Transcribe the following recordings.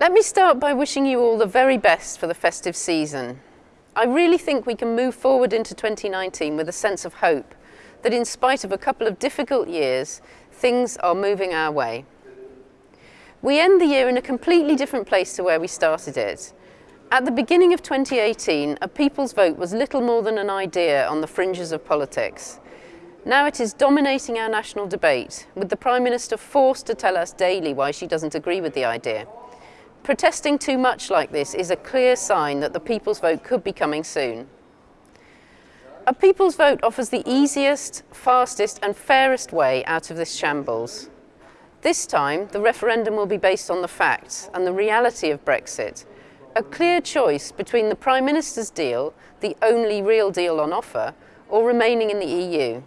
Let me start by wishing you all the very best for the festive season. I really think we can move forward into 2019 with a sense of hope that in spite of a couple of difficult years, things are moving our way. We end the year in a completely different place to where we started it. At the beginning of 2018, a people's vote was little more than an idea on the fringes of politics. Now it is dominating our national debate, with the Prime Minister forced to tell us daily why she doesn't agree with the idea. Protesting too much like this is a clear sign that the people's vote could be coming soon. A people's vote offers the easiest, fastest and fairest way out of this shambles. This time, the referendum will be based on the facts and the reality of Brexit, a clear choice between the Prime Minister's deal, the only real deal on offer, or remaining in the EU.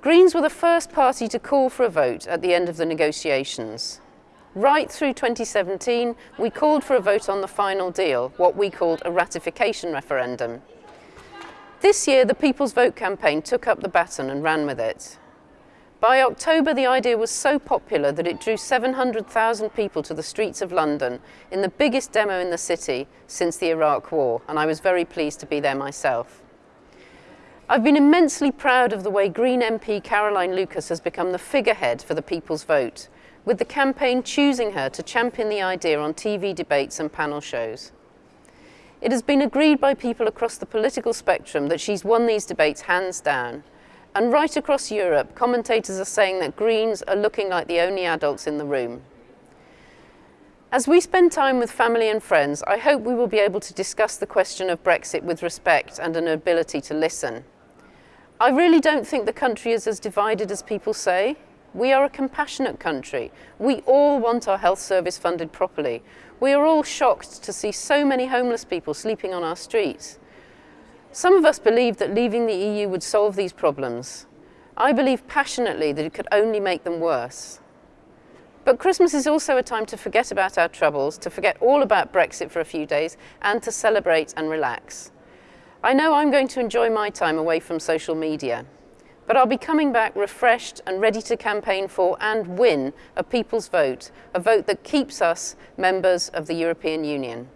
Greens were the first party to call for a vote at the end of the negotiations. Right through 2017, we called for a vote on the final deal, what we called a ratification referendum. This year, the People's Vote campaign took up the baton and ran with it. By October, the idea was so popular that it drew 700,000 people to the streets of London in the biggest demo in the city since the Iraq War, and I was very pleased to be there myself. I've been immensely proud of the way Green MP Caroline Lucas has become the figurehead for the People's Vote, with the campaign choosing her to champion the idea on TV debates and panel shows. It has been agreed by people across the political spectrum that she's won these debates hands down. And right across Europe, commentators are saying that Greens are looking like the only adults in the room. As we spend time with family and friends, I hope we will be able to discuss the question of Brexit with respect and an ability to listen. I really don't think the country is as divided as people say. We are a compassionate country. We all want our health service funded properly. We are all shocked to see so many homeless people sleeping on our streets. Some of us believe that leaving the EU would solve these problems. I believe passionately that it could only make them worse. But Christmas is also a time to forget about our troubles, to forget all about Brexit for a few days, and to celebrate and relax. I know I'm going to enjoy my time away from social media. But I'll be coming back refreshed and ready to campaign for and win a people's vote, a vote that keeps us members of the European Union.